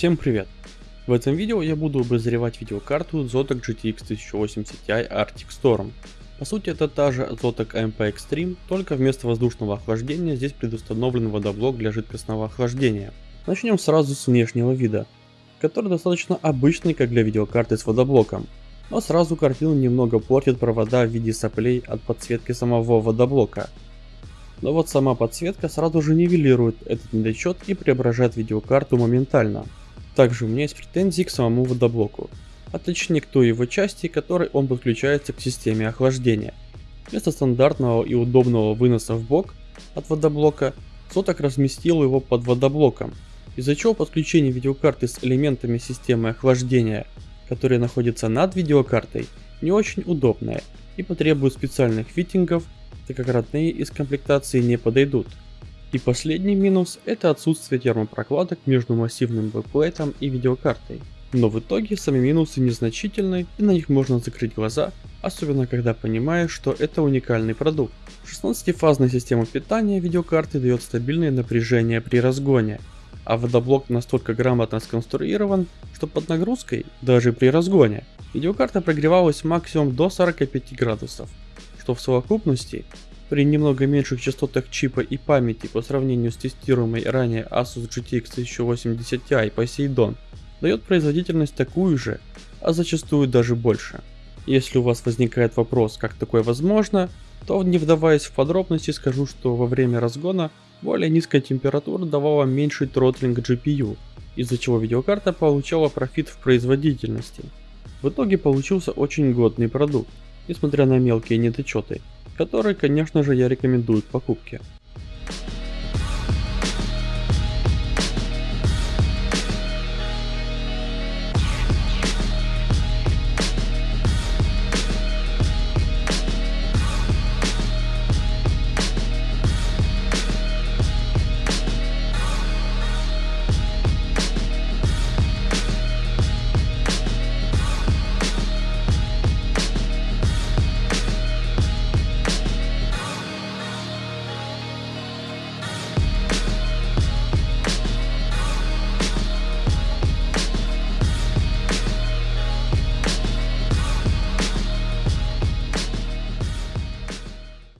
Всем привет! В этом видео я буду обозревать видеокарту Zotac GTX 1080 Ti Arctic Storm. По сути это та же Zotac AMP Extreme, только вместо воздушного охлаждения здесь предустановлен водоблок для жидкостного охлаждения. Начнем сразу с внешнего вида, который достаточно обычный как для видеокарты с водоблоком. Но сразу картину немного портит провода в виде соплей от подсветки самого водоблока. Но вот сама подсветка сразу же нивелирует этот недочет и преображает видеокарту моментально. Также у меня есть претензии к самому водоблоку, а точнее к той его части, которой он подключается к системе охлаждения. Вместо стандартного и удобного выноса в бок от водоблока, Соток разместил его под водоблоком, из-за чего подключение видеокарты с элементами системы охлаждения, которые находятся над видеокартой, не очень удобное и потребует специальных фитингов, так как родные из комплектации не подойдут. И последний минус это отсутствие термопрокладок между массивным бэкплейтом и видеокартой. Но в итоге сами минусы незначительны и на них можно закрыть глаза, особенно когда понимаешь, что это уникальный продукт. 16-фазная система питания видеокарты дает стабильное напряжение при разгоне, а водоблок настолько грамотно сконструирован, что под нагрузкой, даже при разгоне, видеокарта прогревалась максимум до 45 градусов, что в совокупности при немного меньших частотах чипа и памяти по сравнению с тестируемой ранее Asus GTX 1080 Ti Poseidon дает производительность такую же, а зачастую даже больше. Если у вас возникает вопрос, как такое возможно, то не вдаваясь в подробности скажу, что во время разгона более низкая температура давала меньший тротлинг GPU, из-за чего видеокарта получала профит в производительности. В итоге получился очень годный продукт, несмотря на мелкие недочеты, который, конечно же, я рекомендую к покупке.